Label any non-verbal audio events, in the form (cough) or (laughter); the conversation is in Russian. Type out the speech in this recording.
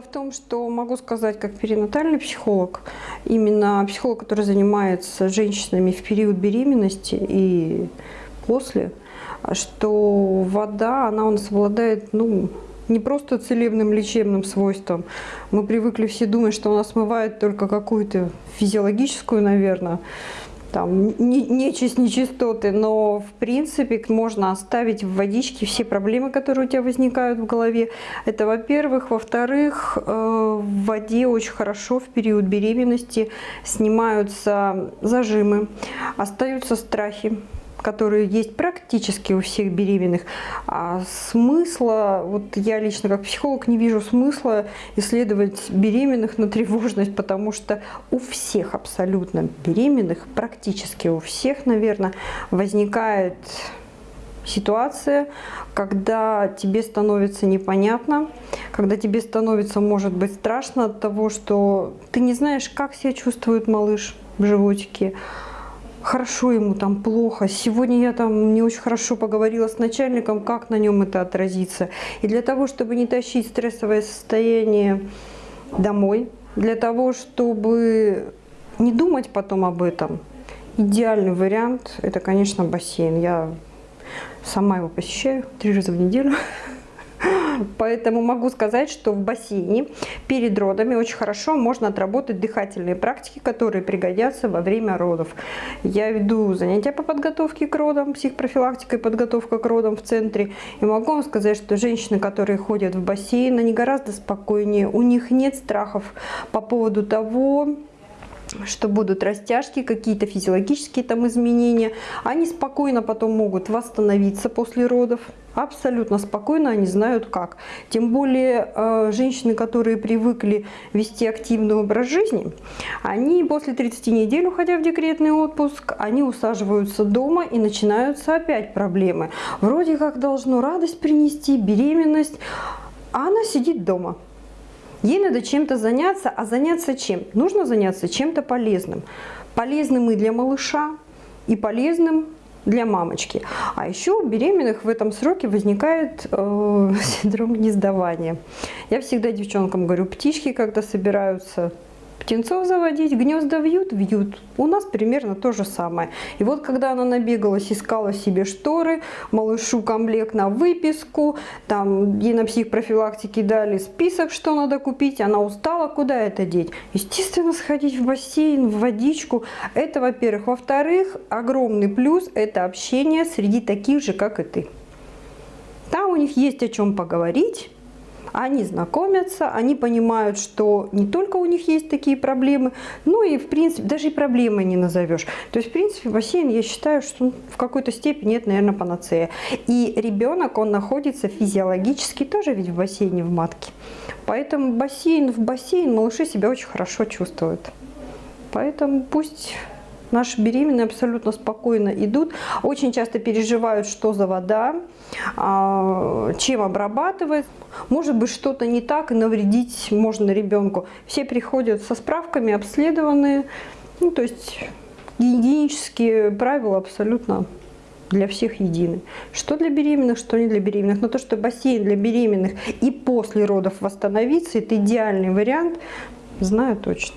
в том, что могу сказать, как перинатальный психолог, именно психолог, который занимается женщинами в период беременности и после, что вода, она у нас обладает, ну, не просто целебным лечебным свойством. Мы привыкли все думать, что она смывает только какую-то физиологическую, наверное, там, нечисть, нечистоты, но в принципе можно оставить в водичке все проблемы, которые у тебя возникают в голове. Это во-первых. Во-вторых, э, в воде очень хорошо в период беременности снимаются зажимы, остаются страхи которые есть практически у всех беременных. А смысла, вот я лично как психолог не вижу смысла исследовать беременных на тревожность, потому что у всех абсолютно беременных, практически у всех, наверное, возникает ситуация, когда тебе становится непонятно, когда тебе становится, может быть, страшно от того, что ты не знаешь, как себя чувствует малыш в животике, хорошо ему там, плохо. Сегодня я там не очень хорошо поговорила с начальником, как на нем это отразится. И для того, чтобы не тащить стрессовое состояние домой, для того, чтобы не думать потом об этом, идеальный вариант – это, конечно, бассейн. Я сама его посещаю три раза в неделю. Поэтому могу сказать, что в бассейне перед родами очень хорошо можно отработать дыхательные практики, которые пригодятся во время родов. Я веду занятия по подготовке к родам, психопрофилактика и подготовка к родам в центре. И могу вам сказать, что женщины, которые ходят в бассейн, они гораздо спокойнее. У них нет страхов по поводу того, что будут растяжки, какие-то физиологические там изменения. Они спокойно потом могут восстановиться после родов. Абсолютно спокойно они знают как. Тем более э, женщины, которые привыкли вести активный образ жизни, они после 30 недель, уходя в декретный отпуск, они усаживаются дома и начинаются опять проблемы. Вроде как должно радость принести, беременность, а она сидит дома. Ей надо чем-то заняться, а заняться чем? Нужно заняться чем-то полезным. Полезным и для малыша, и полезным для мамочки. А еще у беременных в этом сроке возникает э, (laughs) синдром гнездования. Я всегда девчонкам говорю, птички когда собираются птенцов заводить, гнезда вьют, вьют. У нас примерно то же самое. И вот когда она набегалась, искала себе шторы, малышу комплект на выписку, там ей на психпрофилактике дали список, что надо купить, она устала, куда это деть? Естественно, сходить в бассейн, в водичку. Это, во-первых. Во-вторых, огромный плюс – это общение среди таких же, как и ты. Там у них есть о чем поговорить, они знакомятся, они понимают, что не только у них есть такие проблемы, но и, в принципе, даже и проблемы не назовешь. То есть, в принципе, бассейн, я считаю, что в какой-то степени это, наверное, панацея. И ребенок, он находится физиологически тоже ведь в бассейне, в матке. Поэтому бассейн в бассейн малыши себя очень хорошо чувствуют. Поэтому пусть Наши беременные абсолютно спокойно идут, очень часто переживают, что за вода, а, чем обрабатывает. Может быть, что-то не так, и навредить можно ребенку. Все приходят со справками, обследованные. Ну, то есть гигиенические правила абсолютно для всех едины. Что для беременных, что не для беременных. Но то, что бассейн для беременных и после родов восстановиться, это идеальный вариант, знаю точно.